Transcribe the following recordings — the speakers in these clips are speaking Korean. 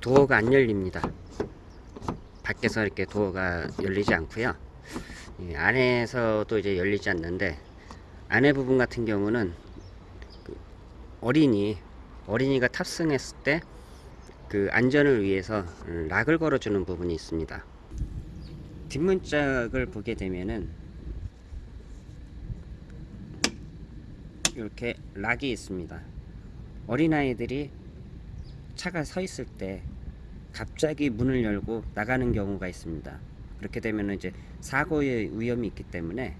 도어가 안 열립니다. 밖에서 이렇게 도어가 열리지 않고요. 이 안에서도 이제 열리지 않는데 안에 부분 같은 경우는 그 어린이 어린이가 탑승했을 때 그 안전을 위해서 락을 걸어주는 부분이 있습니다. 뒷문짝을 보게 되면은 이렇게 락이 있습니다. 어린아이들이 차가 서 있을 때 갑자기 문을 열고 나가는 경우가 있습니다. 그렇게 되면 이제 사고의 위험이 있기 때문에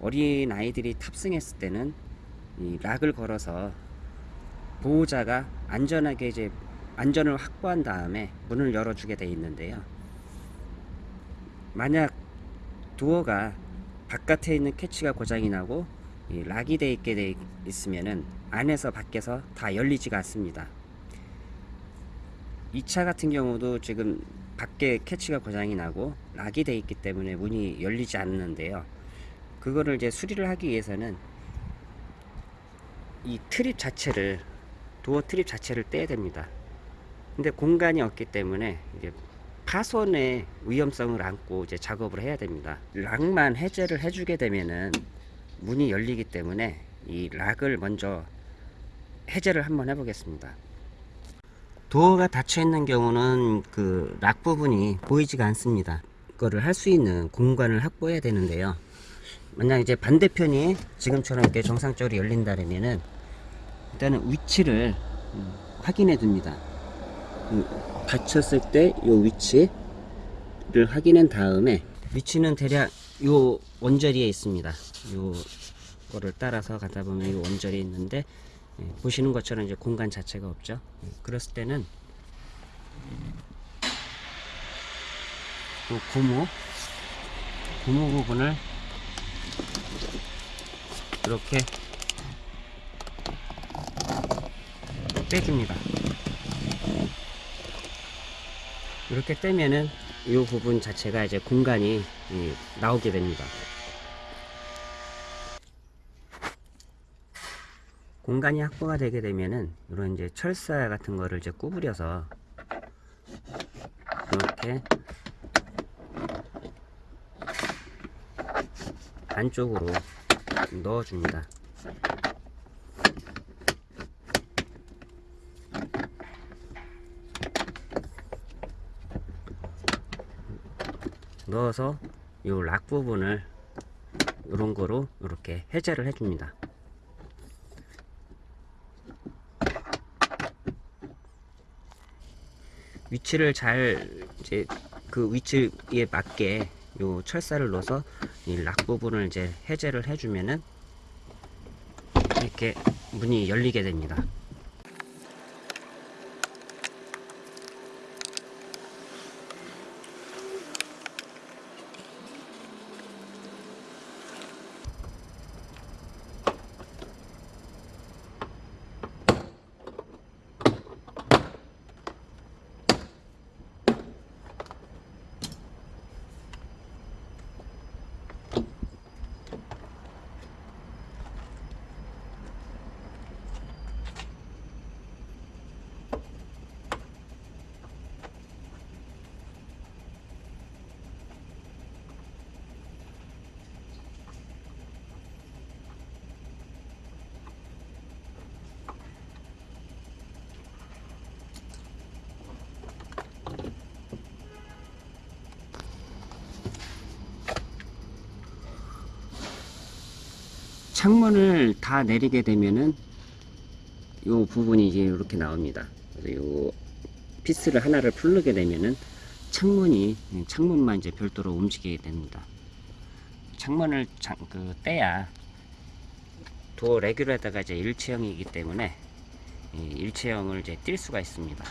어린 아이들이 탑승했을 때는 이 락을 걸어서 보호자가 안전하게 이제 안전을 확보한 다음에 문을 열어주게 되어 있는데요. 만약 도어가 바깥에 있는 캐치가 고장이 나고 이 lock이 되어 있게 돼 있으면은 안에서 밖에서 다 열리지가 않습니다. 이 차 같은 경우도 지금 밖에 catch가 고장이 나고 lock이 되어 있기 때문에 문이 열리지 않는데요. 그거를 이제 수리를 하기 위해서는 이 trim 자체를 door trim 자체를 떼야 됩니다. 근데 공간이 없기 때문에 이제 파손의 위험성을 안고 이제 작업을 해야 됩니다. lock만 해제를 해주게 되면은 문이 열리기 때문에 이 락을 먼저 해제를 한번 해보겠습니다. 도어가 닫혀 있는 경우는 그 락 부분이 보이지가 않습니다. 그거를 할 수 있는 공간을 확보해야 되는데요. 만약 이제 반대편이 지금처럼 이렇게 정상적으로 열린다면은 일단은 위치를 음, 확인해 둡니다. 음, 닫혔을 때요 위치를 확인한 다음에 위치는 대략 요 원저리에 있습니다. 요 거를 따라서 가다 보면 요 원저리에 있는데 예, 보시는 것처럼 이제 공간 자체가 없죠. 예, 그랬을 때는 요 고무 고무 부분을 이렇게 빼줍니다. 이렇게 떼면은 이 부분 자체가 이제 공간이 이, 나오게 됩니다. 공간이 확보가 되게 되면은 이런 이제 철사 같은 거를 이제 구부려서 이렇게 안쪽으로 넣어줍니다. 넣어서 이 락 부분을 이런 거로 이렇게 해제를 해줍니다. 위치를 잘 이제 그 위치에 맞게 요 철사를 넣어서 이 락 부분을 이제 해제를 해주면은 이렇게 문이 열리게 됩니다. 창문을 다 내리게 되면은 요 부분이 이제 이렇게 나옵니다. 그래서 요 피스를 하나를 풀르게 되면은 창문이 창문만 이제 별도로 움직이게 됩니다. 창문을 장, 그 떼야 도어 레귤레터가 이제 일체형이기 때문에 이 일체형을 이제 띌 수가 있습니다.